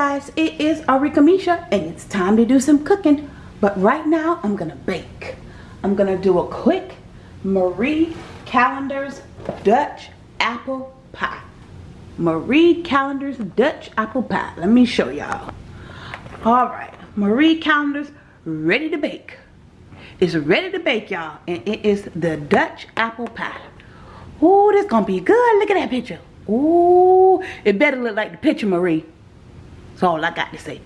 guys it is Arika Misha and it's time to do some cooking. But right now I'm gonna bake. I'm gonna do a quick Marie Callender's Dutch apple pie. Marie Callender's Dutch apple pie. Let me show y'all. All right Marie Callender's ready to bake. It's ready to bake y'all and it is the Dutch apple pie. Oh this gonna be good. Look at that picture. Oh it better look like the picture Marie that's all I got to say.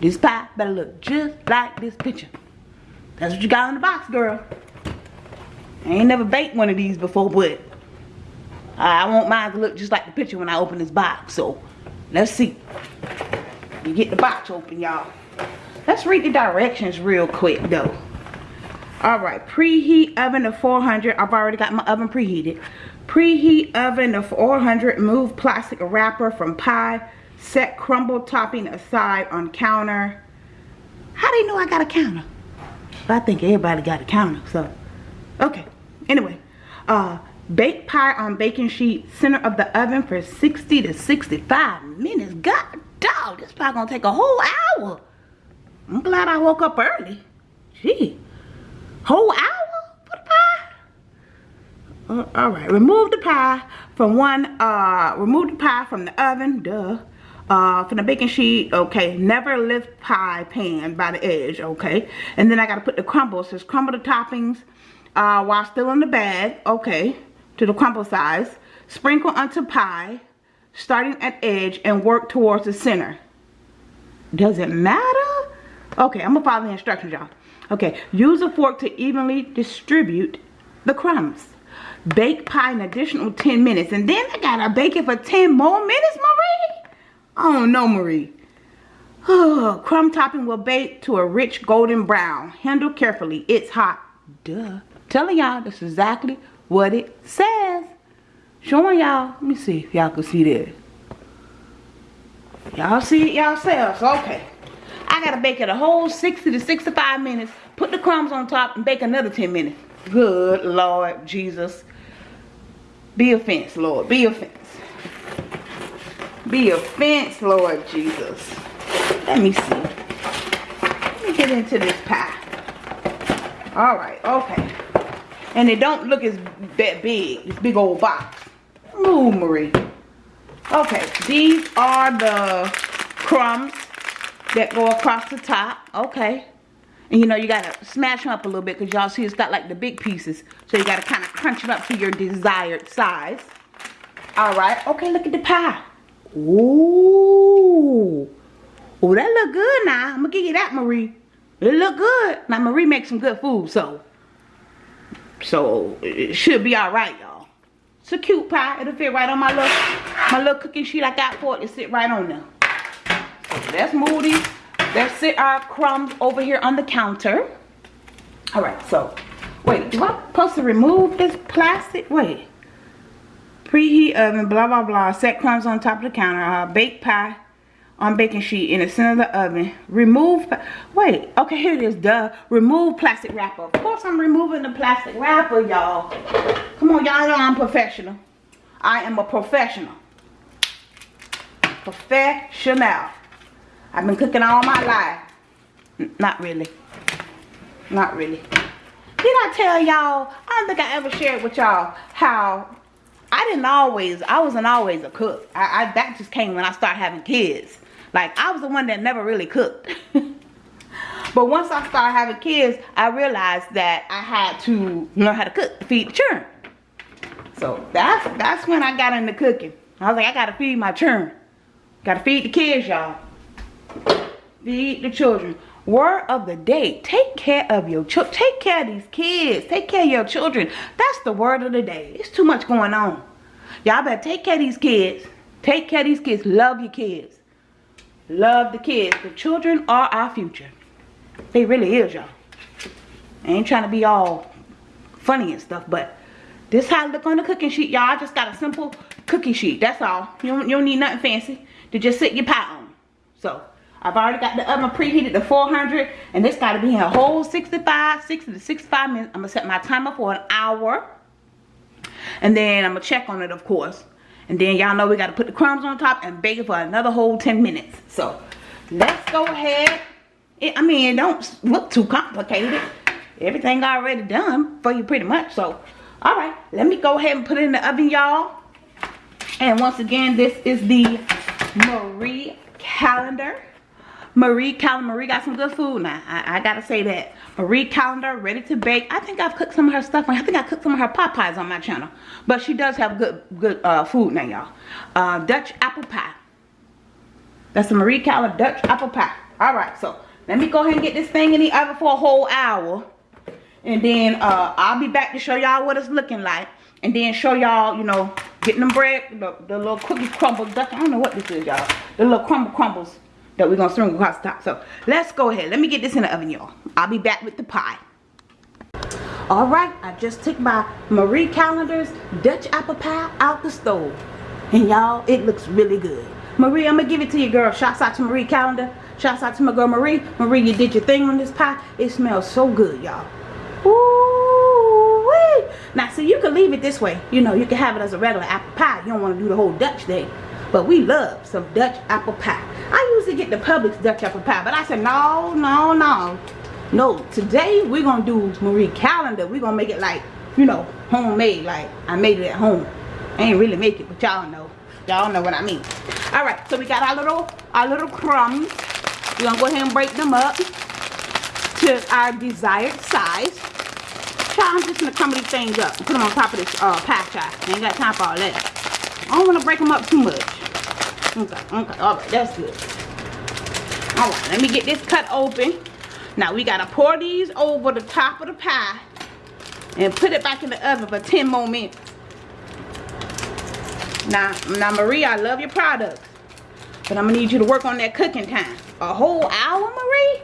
This pie better look just like this picture. That's what you got in the box, girl. I ain't never baked one of these before, but I want mine to look just like the picture when I open this box. So, let's see. You get the box open, y'all. Let's read the directions real quick, though. Alright, preheat oven to 400. I've already got my oven preheated. Preheat oven to 400. Move plastic wrapper from pie Set crumble topping aside on counter. How do you know I got a counter? I think everybody got a counter, so. Okay, anyway. Uh, bake pie on baking sheet, center of the oven for 60 to 65 minutes. God dog, this pie gonna take a whole hour. I'm glad I woke up early. Gee, whole hour for the pie? Uh, all right, remove the pie from one, uh, remove the pie from the oven, duh uh, from the baking sheet, okay, never lift pie pan by the edge, okay, and then I got to put the crumble, it says crumble the toppings uh, while still in the bag, okay, to the crumble size, sprinkle onto pie, starting at edge, and work towards the center. Does it matter? Okay, I'm gonna follow the instructions, y'all. Okay, use a fork to evenly distribute the crumbs. Bake pie an additional 10 minutes, and then I gotta bake it for 10 more minutes, Marie? Oh no, Marie. crumb topping will bake to a rich golden brown. Handle carefully. It's hot. Duh. Telling y'all that's exactly what it says. Showing y'all. Let me see if y'all can see this. Y'all see it yourselves. Okay. I gotta bake it a whole 60 to 65 minutes. Put the crumbs on top and bake another 10 minutes. Good Lord Jesus. Be offense, Lord. Be offense be offense, Lord Jesus. Let me see. Let me get into this pie. All right, okay. And it don't look as that big, this big old box. Move, Marie. Okay, these are the crumbs that go across the top. Okay. And you know, you gotta smash them up a little bit because y'all see it's got like the big pieces. So you gotta kind of crunch them up to your desired size. All right. Okay, look at the pie. Ooh. Oh, that look good now. I'm gonna give you that, Marie. It look good. Now, Marie makes some good food, so. So, it should be alright, y'all. It's a cute pie. It'll fit right on my little, my little cooking sheet I got for it. It sit right on there. So, move these. Let's sit our crumbs over here on the counter. Alright, so. Wait, do I supposed to remove this plastic? Wait. Preheat oven, blah, blah, blah. Set crumbs on top of the counter. Uh, bake pie on baking sheet in the center of the oven. Remove, wait, okay, here it is, duh. Remove plastic wrapper. Of course I'm removing the plastic wrapper, y'all. Come on, y'all know I'm professional. I am a professional. Professional. I've been cooking all my life. N not really. Not really. Did I tell y'all, I don't think I ever shared with y'all how I didn't always, I wasn't always a cook. I, I that just came when I started having kids. Like I was the one that never really cooked. but once I started having kids, I realized that I had to learn how to cook to feed the children. So that's that's when I got into cooking. I was like, I gotta feed my children. Gotta feed the kids, y'all. Feed the children. Word of the day. Take care of your children. Take care of these kids. Take care of your children. That's the word of the day. It's too much going on. Y'all better take care of these kids. Take care of these kids. Love your kids. Love the kids. The children are our future. They really is, y'all. I ain't trying to be all funny and stuff, but this how I look on the cooking sheet, y'all. I just got a simple cookie sheet. That's all. You don't, you don't need nothing fancy to just sit your pie on. So, I've already got the oven preheated to 400 and this got to be in a whole 65, 60 to 65 minutes. I'm going to set my timer for an hour and then I'm going to check on it of course. And then y'all know we got to put the crumbs on top and bake it for another whole 10 minutes. So let's go ahead. It, I mean, it don't look too complicated. Everything already done for you pretty much. So, all right, let me go ahead and put it in the oven, y'all. And once again, this is the Marie Callender. Marie Callender. Marie got some good food now. I, I, gotta say that. Marie Callender, ready to bake. I think I've cooked some of her stuff. I think I cooked some of her pot pies on my channel. But she does have good good uh, food now, y'all. Uh, Dutch apple pie. That's a Marie Callender Dutch apple pie. All right, so let me go ahead and get this thing in the oven for a whole hour. And then uh, I'll be back to show y'all what it's looking like. And then show y'all, you know, getting them bread, the, the little cookie crumbles. I don't know what this is, y'all. The little crumble crumbles that we're to string across the top. So, let's go ahead. Let me get this in the oven, y'all. I'll be back with the pie. Alright, I just took my Marie Callender's Dutch apple pie out the stove. And y'all, it looks really good. Marie, I'm to give it to you, girl. Shouts out to Marie Callender. Shouts out to my girl Marie. Marie, you did your thing on this pie. It smells so good, y'all. Now, see, you can leave it this way. You know, you can have it as a regular apple pie. You don't want to do the whole Dutch thing. But we love some Dutch apple pie. I usually get the Publix Dutch apple pie. But I said, no, no, no. No, today we're going to do Marie Callender. We're going to make it like, you know, homemade. Like I made it at home. I ain't really make it, but y'all know. Y'all know what I mean. Alright, so we got our little, our little crumbs. We're going to go ahead and break them up to our desired size. Child, I'm just going to crumble these things up and put them on top of this uh, pie child. I ain't got time for all that. I don't want to break them up too much. Okay, okay, alright, that's good. Alright, let me get this cut open. Now we gotta pour these over the top of the pie and put it back in the oven for 10 more minutes. Now, now Marie, I love your products. But I'm gonna need you to work on that cooking time. A whole hour, Marie?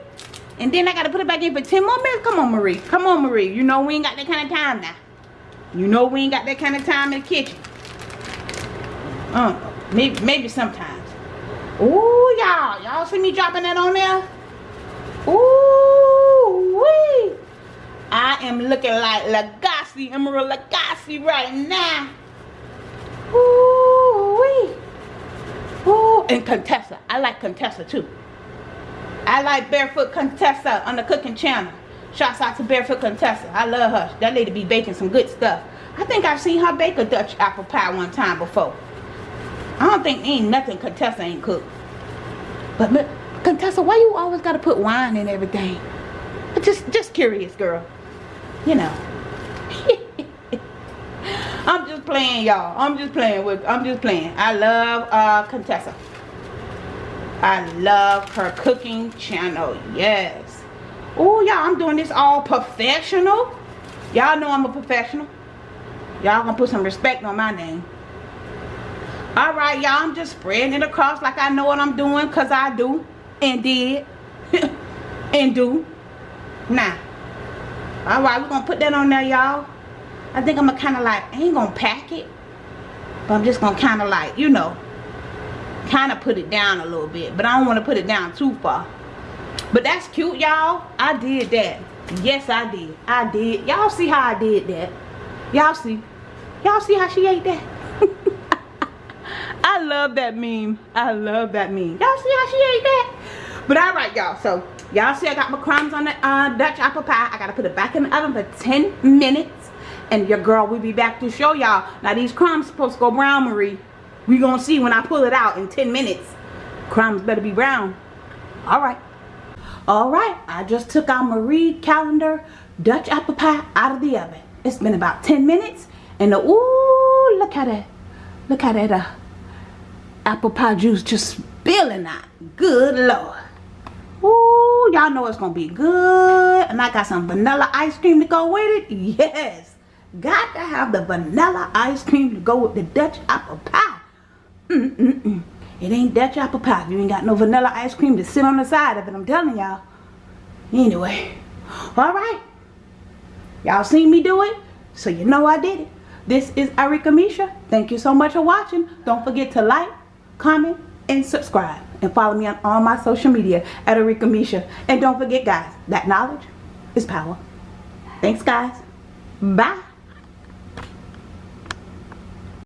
And then I gotta put it back in for 10 more minutes? Come on, Marie. Come on, Marie. You know we ain't got that kind of time now. You know we ain't got that kind of time in the kitchen. Uh, Maybe, maybe sometimes. Ooh, y'all. Y'all see me dropping that on there? Ooh, wee. I am looking like Lagasse, Emeril Lagasse right now. Ooh, wee. Ooh, and Contessa. I like Contessa too. I like Barefoot Contessa on the cooking channel. Shouts out to Barefoot Contessa. I love her. That lady be baking some good stuff. I think I've seen her bake a Dutch apple pie one time before. I don't think ain't nothing Contessa ain't cooked. But Contessa, why you always gotta put wine in everything? Just just curious, girl. You know. I'm just playing, y'all. I'm just playing with I'm just playing. I love uh Contessa. I love her cooking channel. Yes. Oh, y'all, I'm doing this all professional. Y'all know I'm a professional. Y'all gonna put some respect on my name all right y'all i'm just spreading it across like i know what i'm doing because i do and did and do. Now all right we're gonna put that on there y'all. I think i'm gonna kind of like I ain't gonna pack it but i'm just gonna kind of like you know kind of put it down a little bit but i don't want to put it down too far. But that's cute y'all. I did that. Yes i did. I did. Y'all see how i did that? Y'all see? Y'all see how she ate that I love that meme. I love that meme. Y'all see how she ate that? But alright, y'all. So, y'all see I got my crumbs on the uh, Dutch apple pie. I got to put it back in the oven for 10 minutes. And your girl will be back to show y'all. Now, these crumbs supposed to go brown, Marie. We gonna see when I pull it out in 10 minutes. Crumbs better be brown. Alright. Alright, I just took our Marie Callender Dutch apple pie out of the oven. It's been about 10 minutes. And, the, ooh, look at it. Look at it. Uh, apple pie juice just spilling out. Good Lord. Ooh, y'all know it's going to be good. And I got some vanilla ice cream to go with it. Yes. Got to have the vanilla ice cream to go with the Dutch apple pie. Mm-mm-mm. It ain't Dutch apple pie. You ain't got no vanilla ice cream to sit on the side of it. I'm telling y'all. Anyway. Alright. Y'all seen me do it. So you know I did it. This is Arika Misha. Thank you so much for watching. Don't forget to like, comment, and subscribe. And follow me on all my social media at Arika Misha. And don't forget, guys, that knowledge is power. Thanks, guys. Bye.